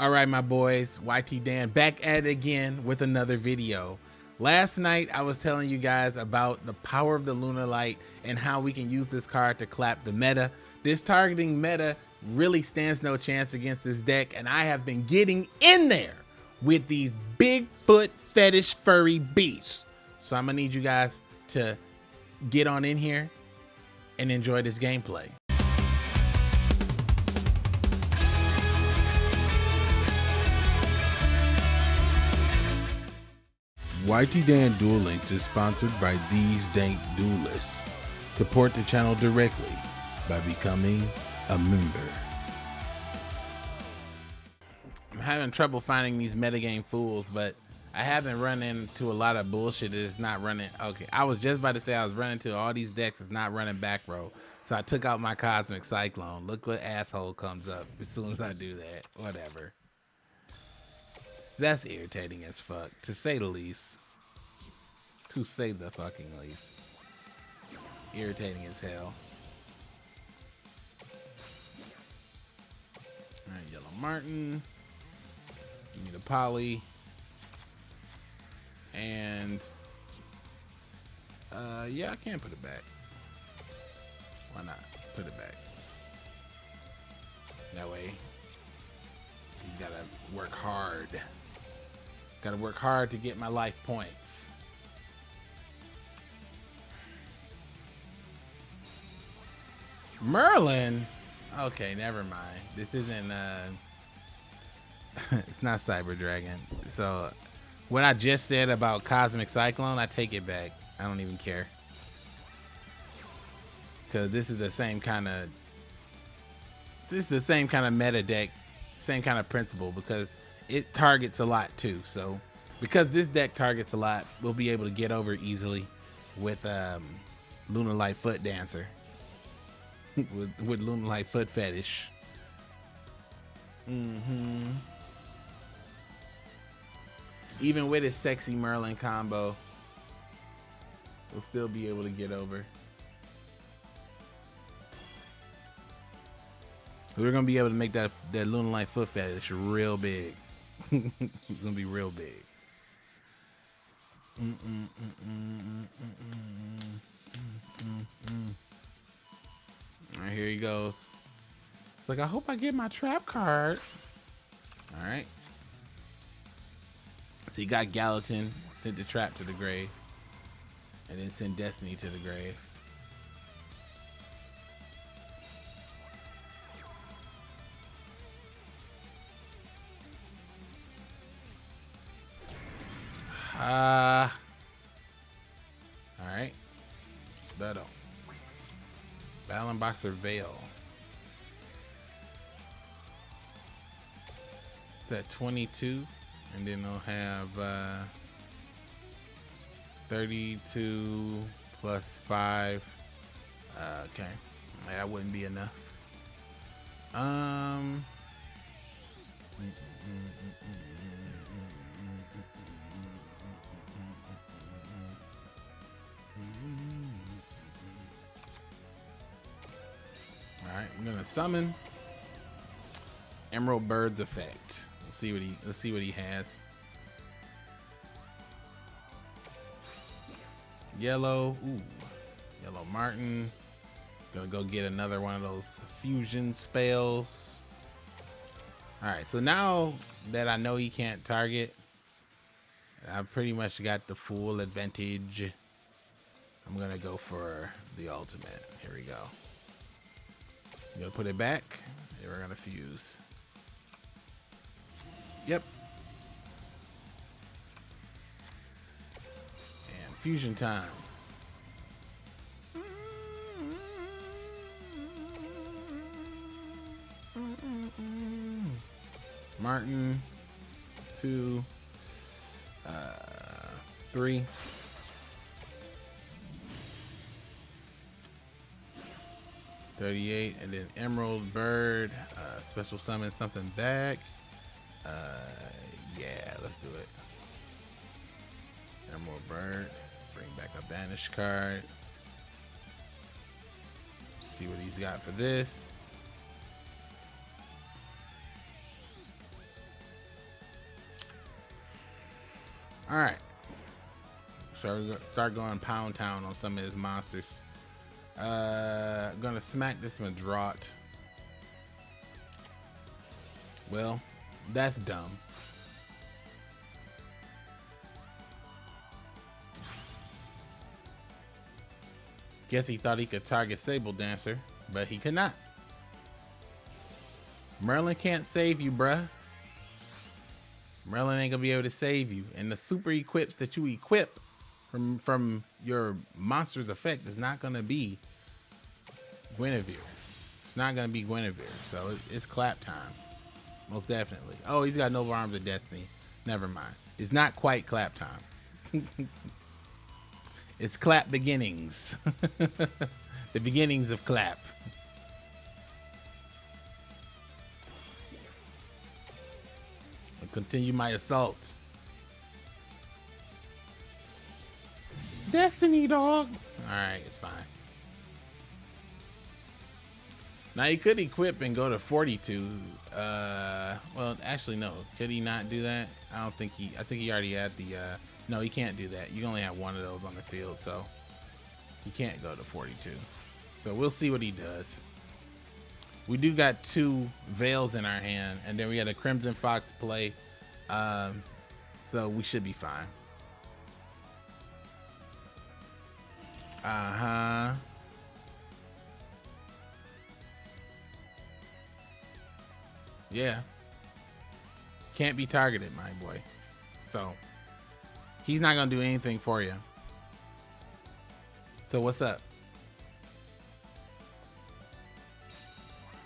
All right, my boys, YT Dan back at it again with another video. Last night, I was telling you guys about the power of the Lunalight and how we can use this card to clap the meta. This targeting meta really stands no chance against this deck, and I have been getting in there with these Bigfoot fetish furry beasts. So I'm gonna need you guys to get on in here and enjoy this gameplay. YT Dan Duel Links is sponsored by these dank duelists. Support the channel directly by becoming a member. I'm having trouble finding these metagame fools, but I haven't run into a lot of bullshit that is not running. Okay, I was just about to say I was running to all these decks that's not running back row. So I took out my Cosmic Cyclone. Look what asshole comes up as soon as I do that. Whatever. That's irritating as fuck, to say the least. To say the fucking least. Irritating as hell. Alright, Yellow Marten. Give me the Poly. And uh yeah, I can't put it back. Why not? Put it back. That way you gotta work hard. Gotta work hard to get my life points. Merlin? Okay, never mind. This isn't uh it's not Cyber Dragon. So what I just said about Cosmic Cyclone, I take it back. I don't even care. Cause this is the same kind of this is the same kind of meta deck, same kind of principle because it targets a lot too. So because this deck targets a lot, we'll be able to get over easily with um, Lunalight Foot Dancer. with, with Lunalight Foot Fetish. Mm-hmm. Even with his sexy Merlin combo, we'll still be able to get over. We're gonna be able to make that that Lunalight Foot Fetish real big. it's gonna be real big. Mm -mm, mm All right, here he goes. It's like I hope I get my trap card. All right. So you got Gallatin, sent the trap to the grave, and then send Destiny to the grave. Uh, all right. Battle. Battle Boxer Veil. That 22, and then they'll have uh, 32 plus 5. Uh, okay, that wouldn't be enough. Um. Mm -mm -mm I'm gonna summon Emerald Bird's effect. Let's see what he let's see what he has. Yellow, ooh, Yellow Marten. Gonna go get another one of those fusion spells. Alright, so now that I know he can't target, I've pretty much got the full advantage. I'm gonna go for the ultimate. Here we go. Gonna put it back. And we're gonna fuse. Yep. And fusion time. Marten, two, uh, three. 38, and then Emerald Bird, uh, special summon something back. Uh, yeah, let's do it. Emerald Bird, bring back a Banish card. See what he's got for this. All right. So start going pound town on some of his monsters. Uh, gonna smack this drought. Well, that's dumb. Guess he thought he could target Saber Dancer, but he could not. Merlin can't save you, bruh. Merlin ain't gonna be able to save you. And the super equips that you equip from from your monster's effect is not gonna be Guinevere. It's not gonna be Guinevere. So it's, it's clap time. Most definitely. Oh, he's got Noble Arms of Destiny. Never mind. It's not quite clap time. it's clap beginnings. the beginnings of clap. I'll continue my assault. Destiny, dog. All right, it's fine. Now he could equip and go to 42. Uh, well, actually, no. Could he not do that? I don't think he. I think he already had the. Uh, no, he can't do that. You only have one of those on the field, so he can't go to 42. So we'll see what he does. We do got two veils in our hand, and then we got a Crimson Fox play. Um, so we should be fine. Uh huh. Yeah. Can't be targeted, my boy. So he's not gonna do anything for you. So what's up?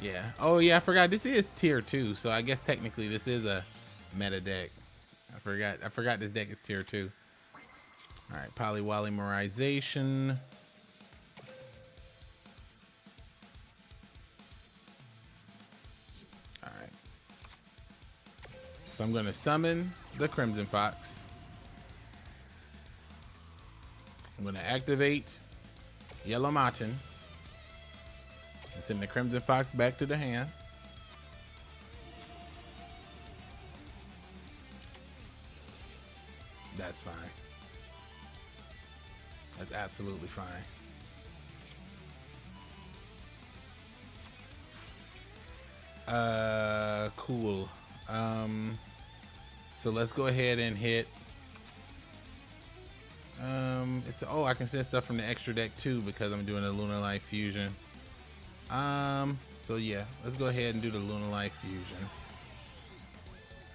Yeah. Oh yeah, I forgot this is tier two, so I guess technically this is a meta deck. I forgot I forgot this deck is tier two. Alright, polypolymerization. So I'm going to summon the Crimson Fox. I'm going to activate Yellow Marten. And send the Crimson Fox back to the hand. That's fine. That's absolutely fine. Uh, cool. Um, so let's go ahead and hit. Um, it's oh, I can send stuff from the extra deck too because I'm doing a Lunalight Fusion. Um, so yeah, let's go ahead and do the Lunalight Fusion.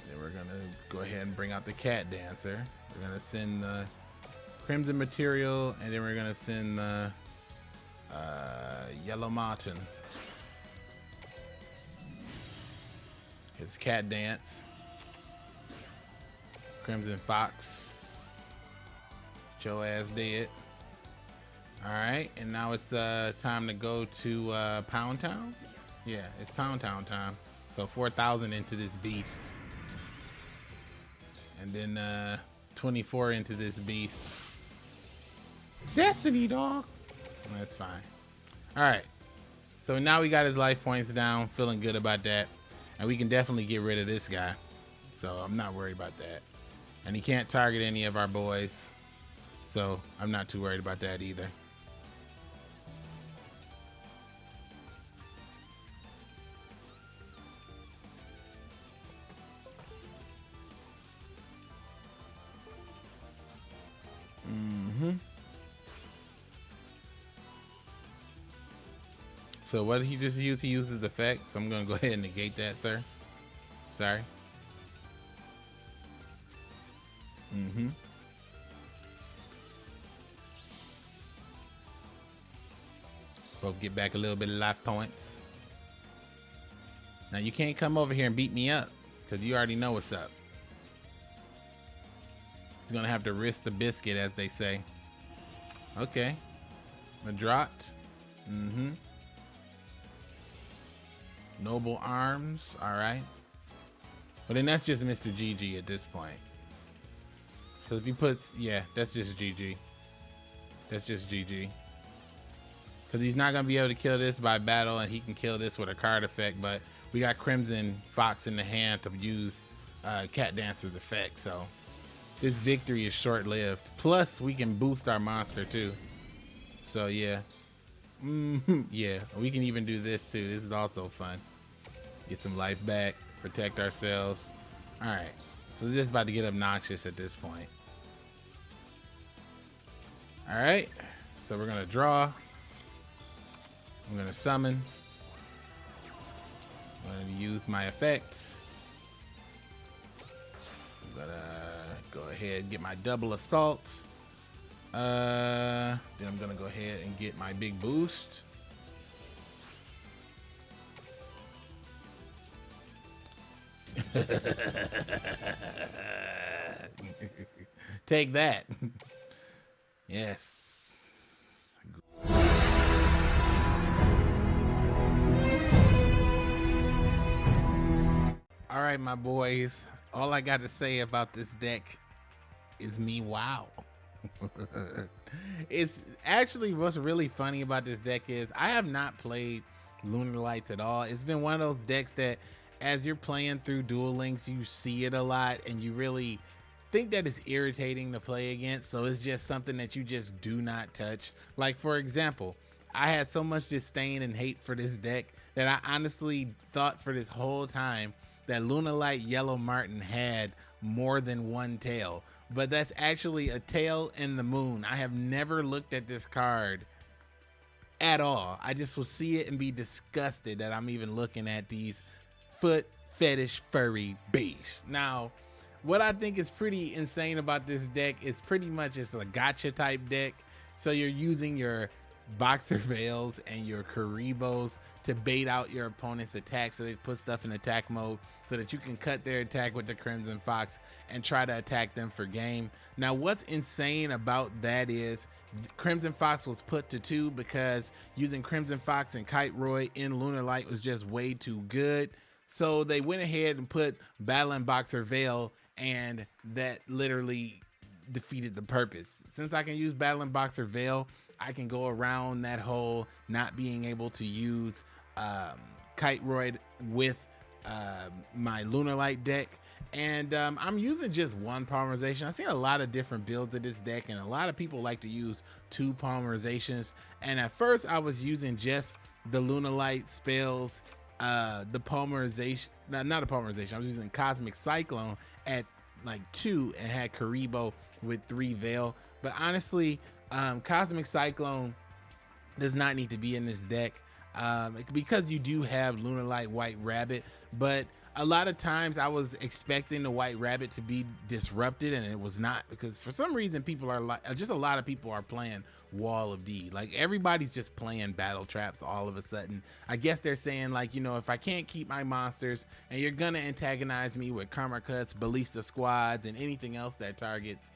Then we're gonna go ahead and bring out the Cat Dancer. We're gonna send the Crimson Material, and then we're gonna send the uh, Yellow Marten. His Cat Dance. Crimson Fox. Joe ass dead. Alright, and now it's uh, time to go to uh, Pound Town. Yeah, it's Pound Town time. So 4,000 into this beast. And then uh, 24 into this beast. Destiny, dog. That's fine. Alright. So now we got his life points down. Feeling good about that. And we can definitely get rid of this guy. So I'm not worried about that. And he can't target any of our boys. So I'm not too worried about that either. Mm-hmm. So what he just use? He uses the effect. So I'm going to go ahead and negate that, sir. Sorry. Mm-hmm. Both get back a little bit of life points. Now you can't come over here and beat me up because you already know what's up. He's gonna have to risk the biscuit, as they say. Okay. Medraut. Mm-hmm. Noble Arms. All right. But then that's just Mr. GG at this point. Because if he puts, yeah, that's just GG. That's just GG. Because he's not going to be able to kill this by battle, and he can kill this with a card effect, but we got Crimson Fox in the hand to use uh, Cat Dancer's effect, so this victory is short-lived. Plus, we can boost our monster too. So yeah. Mm, yeah, we can even do this too. This is also fun. Get some life back, protect ourselves. All right, so this is about to get obnoxious at this point. All right, so we're gonna draw. I'm gonna summon. I'm gonna use my effects. I'm gonna go ahead and get my double assault. Uh, then I'm gonna go ahead and get my big boost. Take that. yes. All right, my boys. All I got to say about this deck is me wow. it's actually what's really funny about this deck is I have not played Lunar Lights at all. It's been one of those decks that as you're playing through Duel Links, you see it a lot and you really think that is irritating to play against. So it's just something that you just do not touch. Like for example, I had so much disdain and hate for this deck that I honestly thought for this whole time that Lunalight Yellow Marten had more than one tail but that's actually a tail in the moon. I have never looked at this card at all. I just will see it and be disgusted that I'm even looking at these foot fetish furry beasts. Now, what I think is pretty insane about this deck is pretty much it's a gotcha type deck. So you're using your boxer veils and your Kuribohs to bait out your opponent's attack so they put stuff in attack mode so that you can cut their attack with the Crimson Fox and try to attack them for game. Now what's insane about that is Crimson Fox was put to two because using Crimson Fox and Kiteroid in Lunalight was just way too good. So they went ahead and put Battling Boxer Veil and that literally defeated the purpose. Since I can use Battling Boxer Veil, I can go around that whole not being able to use um, Kiteroid with uh, my Lunalight deck. And um, I'm using just one polymerization. I've seen a lot of different builds of this deck, and a lot of people like to use two polymerizations. And at first, I was using just the Lunalight spells, uh, the polymerization, not, not a polymerization. I was using Cosmic Cyclone at like two and had Kuriboh with three Veil. But honestly, um, Cosmic Cyclone does not need to be in this deck um, because you do have Lunalight White Rabbit, but a lot of times I was expecting the White Rabbit to be disrupted and it was not because for some reason people are like, just a lot of people are playing Wall of D. Like everybody's just playing battle traps all of a sudden. I guess they're saying like, you know, if I can't keep my monsters and you're gonna antagonize me with Karma Cuts, Ballista Squads, and anything else that targets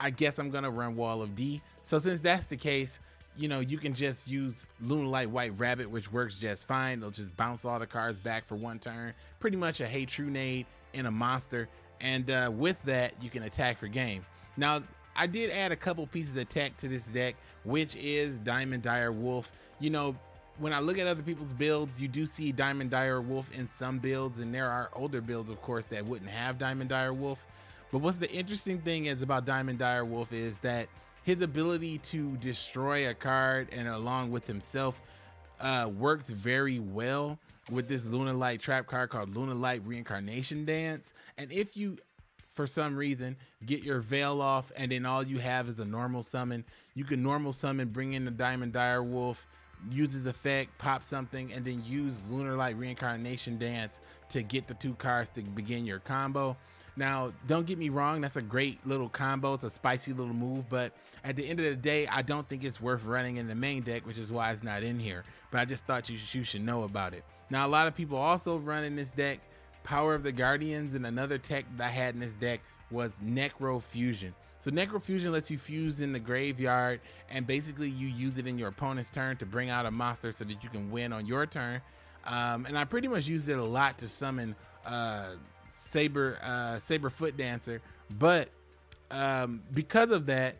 I guess I'm gonna run Wall of D. So since that's the case, you know, you can just use Lunalight White Rabbit, which works just fine. It'll just bounce all the cards back for one turn. Pretty much a Giant Trunade in a monster. And uh, with that, you can attack for game. Now, I did add a couple pieces of tech to this deck, which is Diamond Dire Wolf. You know, when I look at other people's builds, you do see Diamond Dire Wolf in some builds, and there are older builds, of course, that wouldn't have Diamond Dire Wolf. But what's the interesting thing is about Diamond Dire Wolf is that his ability to destroy a card and along with himself uh, works very well with this Lunalight trap card called Lunalight Reincarnation Dance. And if you, for some reason, get your veil off and then all you have is a normal summon, you can normal summon, bring in the Diamond Dire Wolf, use his effect, pop something, and then use Lunalight Reincarnation Dance to get the two cards to begin your combo. Now, don't get me wrong, that's a great little combo. It's a spicy little move, but at the end of the day, I don't think it's worth running in the main deck, which is why it's not in here. But I just thought you, you should know about it. Now, a lot of people also run in this deck Power of the Guardians, and another tech that I had in this deck was Necro Fusion. So Necro Fusion lets you fuse in the graveyard, and basically you use it in your opponent's turn to bring out a monster so that you can win on your turn. Um, and I pretty much used it a lot to summon uh, saber uh, saber foot dancer, but um, because of that,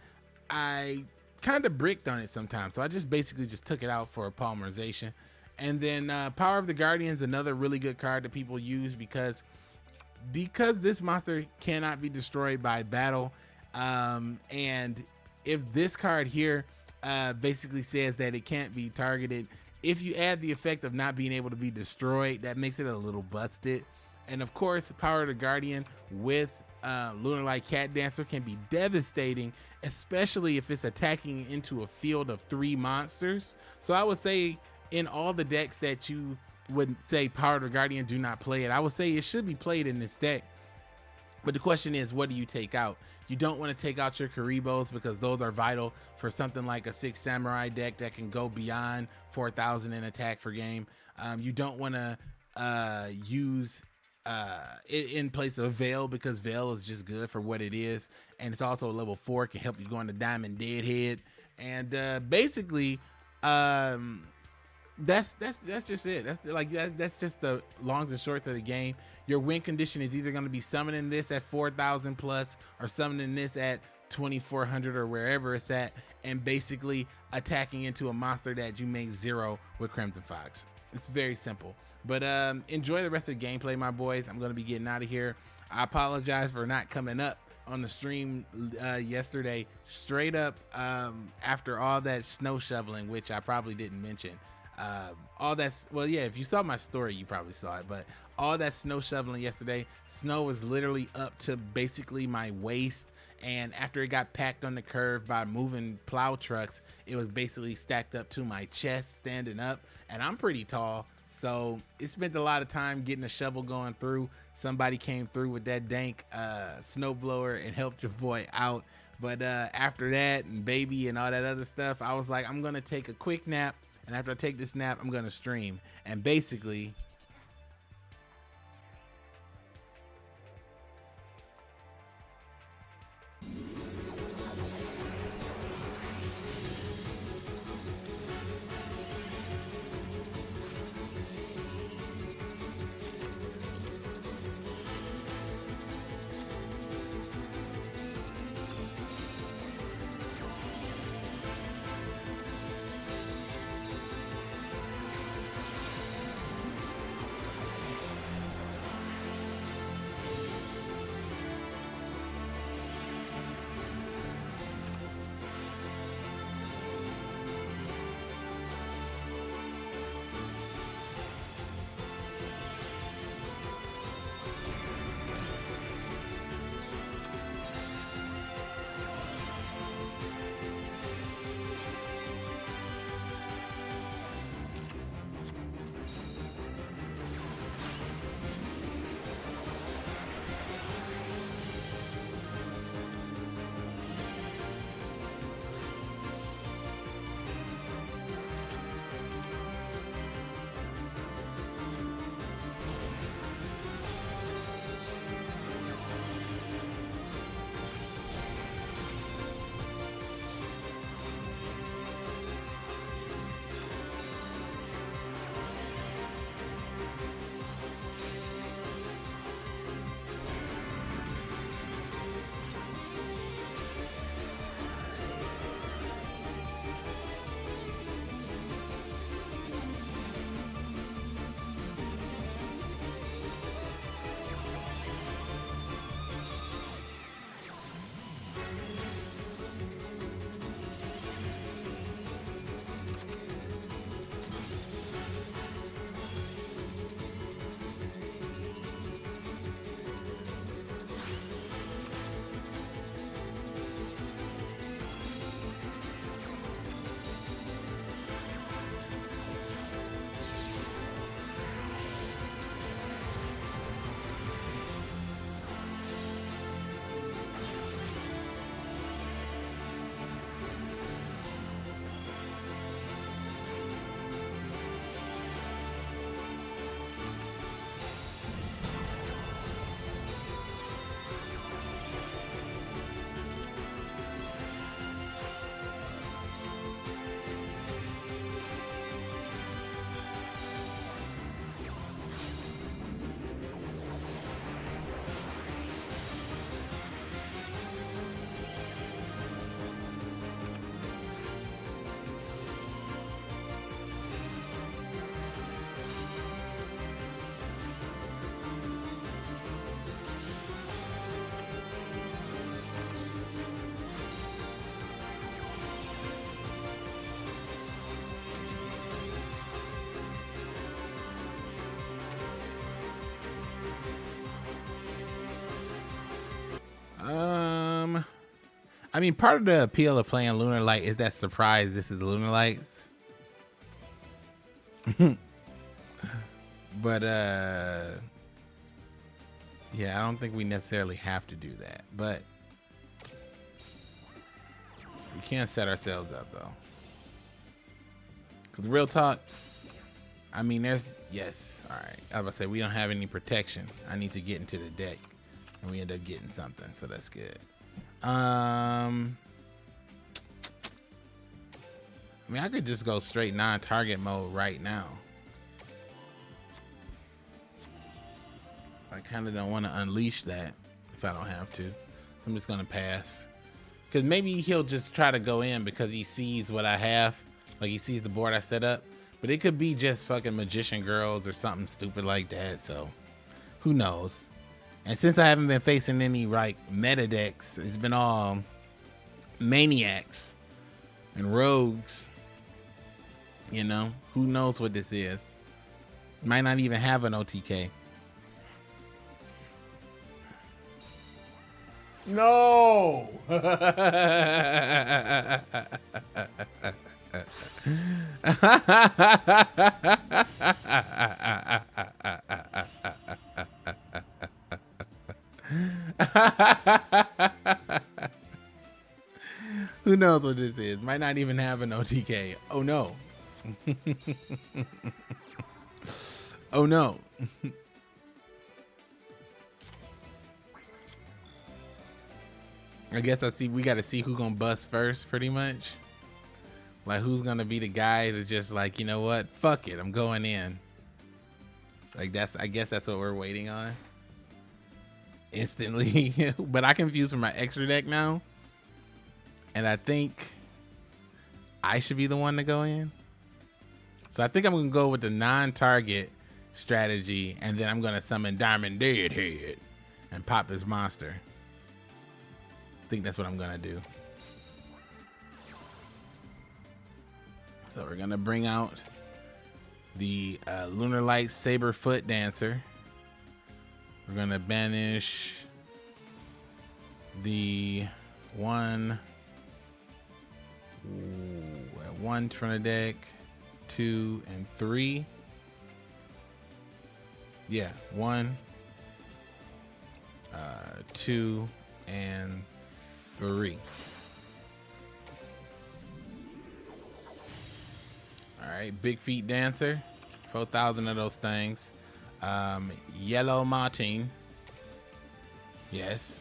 I kind of bricked on it sometimes. So I just basically just took it out for a polymerization. And then uh, Power of the Guardians, another really good card that people use because because this monster cannot be destroyed by battle, um, and if this card here uh, basically says that it can't be targeted, if you add the effect of not being able to be destroyed, that makes it a little busted. And of course, Power of the Guardian with uh, Lunalight Cat Dancer can be devastating, especially if it's attacking into a field of three monsters. So I would say in all the decks that you would say Power of the Guardian do not play it, I would say it should be played in this deck. But the question is, what do you take out? You don't want to take out your Kuribohs because those are vital for something like a Six Samurai deck that can go beyond 4,000 in attack for game. Um, you don't want to uh, use uh, in place of Veil because Veil is just good for what it is. And it's also a level four, can help you go into Diamond Deadhead. And uh, basically, um, that's that's that's just it. That's like that's, that's just the longs and shorts of the game. Your win condition is either going to be summoning this at 4,000 plus or summoning this at 2400 or wherever it's at, and basically attacking into a monster that you make zero with Crimson Fox. It's very simple. But um, enjoy the rest of the gameplay, my boys. I'm going to be getting out of here. I apologize for not coming up on the stream uh, yesterday, straight up um, after all that snow shoveling, which I probably didn't mention. Uh, all that's well, yeah. If you saw my story, you probably saw it. But all that snow shoveling yesterday, snow was literally up to basically my waist. And after it got packed on the curve by moving plow trucks, it was basically stacked up to my chest, standing up. And I'm pretty tall, so it spent a lot of time getting a shovel going through. Somebody came through with that dank uh, snowblower and helped your boy out. But uh, after that and baby and all that other stuff, I was like, I'm gonna take a quick nap and after I take this nap, I'm gonna stream. And basically, I mean, part of the appeal of playing Lunalight is that surprise. This is Lunar Lights. but uh yeah, I don't think we necessarily have to do that, but we can't set ourselves up though. Cause real talk, I mean, there's yes. All right, I was about to say we don't have any protection. I need to get into the deck, and we end up getting something, so that's good. Um, I mean, I could just go straight non-target mode right now. I kind of don't want to unleash that if I don't have to. So I'm just gonna pass. Cause maybe he'll just try to go in because he sees what I have. Like he sees the board I set up. But it could be just fucking magician girls or something stupid like that. So who knows? And since I haven't been facing any like meta decks, it's been all maniacs and rogues. You know, who knows what this is? Might not even have an OTK. No. Who knows what this is? Might not even have an OTK. Oh no. oh no. I guess I see we gotta see who gonna bust first pretty much. Like who's gonna be the guy to just like, you know what? Fuck it, I'm going in. Like that's I guess that's what we're waiting on. Instantly. but I confuse for my extra deck now. And I think I should be the one to go in. So I think I'm gonna go with the non-target strategy and then I'm gonna summon Diamond Deadhead and pop this monster. I think that's what I'm gonna do. So we're gonna bring out the uh, Lunalight Saber Foot Dancer. We're gonna banish the one, one from the deck, two and three. Yeah, one, uh, two, and three. All right, Big Feet Dancer, 4,000 of those things. Um, Yellow Marten, yes.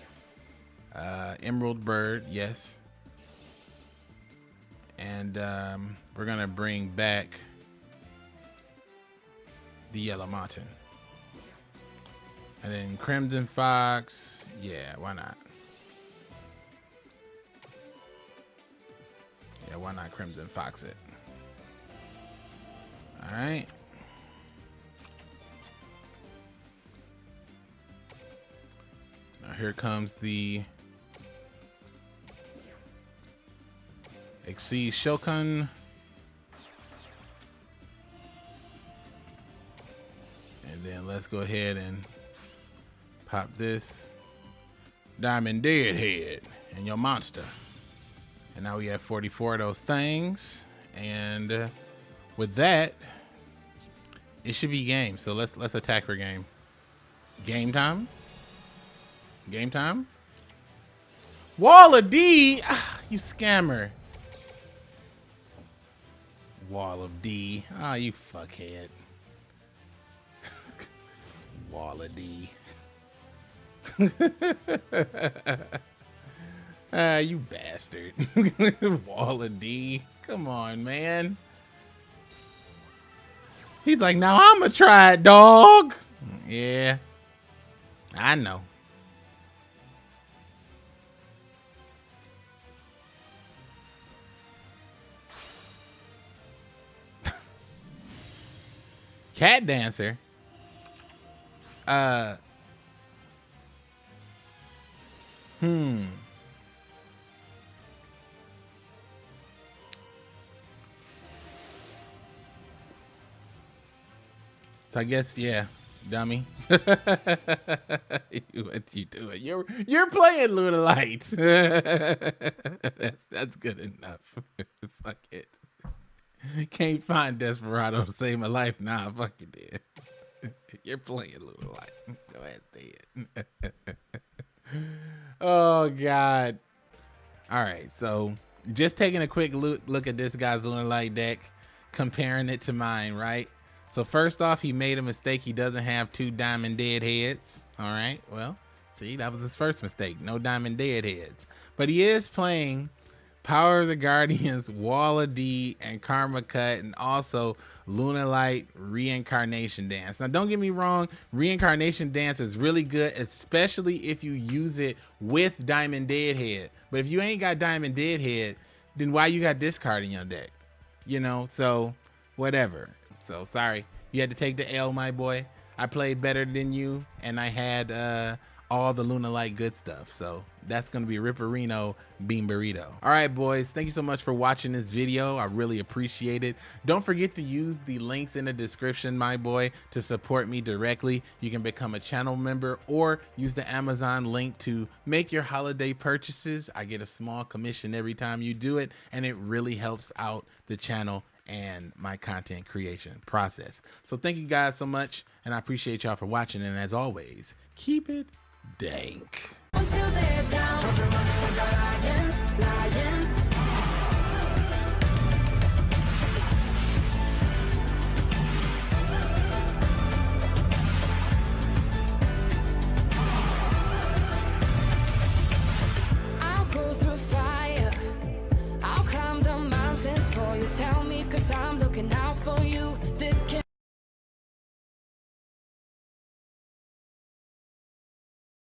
Uh, Emerald Bird, yes. And um, we're gonna bring back the Yellow Marten. And then Crimson Fox, yeah, why not? Yeah, why not Crimson Fox it? All right. Now here comes the Exceed Shokan. And then let's go ahead and pop this Diamond Deadhead and your monster. And now we have 44 of those things. And uh, with that, it should be game. So let's let's attack for game. Game time. Game time. Wall of D. Ah, you scammer. Wall of D. Ah, oh, you fuckhead. Wall of D. Ah, you bastard. Wall of D. Come on, man. He's like, now I'm gonna try it, dog. Yeah, I know. Cat dancer. Uh. Hmm. So I guess, yeah, dummy. what you doing? You're you're playing Lunalight. that's that's good enough. fuck it. Can't find Desperado to save my life. Nah, fuck you did. you're playing little Lunalight. Go ahead, dead. oh God. All right, so just taking a quick look, look at this guy's Lunalight deck, comparing it to mine, right? So first off, he made a mistake. He doesn't have two diamond dead heads. All right, well, see, that was his first mistake. No diamond dead heads. But he is playing Power of the Guardians, Wall of D, and Karma Cut, and also Lunalight Reincarnation Dance. Now, don't get me wrong, Reincarnation Dance is really good, especially if you use it with Diamond Deadhead. But if you ain't got Diamond Deadhead, then why you got discard in your deck? You know, so whatever. So sorry, you had to take the L, my boy. I played better than you, and I had uh, all the Lunalight good stuff. So that's going to be Ripperino Bean Burrito. All right, boys. Thank you so much for watching this video. I really appreciate it. Don't forget to use the links in the description, my boy, to support me directly. You can become a channel member or use the Amazon link to make your holiday purchases. I get a small commission every time you do it, and it really helps out the channel and my content creation process. So thank you guys so much, and I appreciate y'all for watching. And as always, keep it dank. Until they're down, lions, lions. Tell me, cause I'm looking out for you.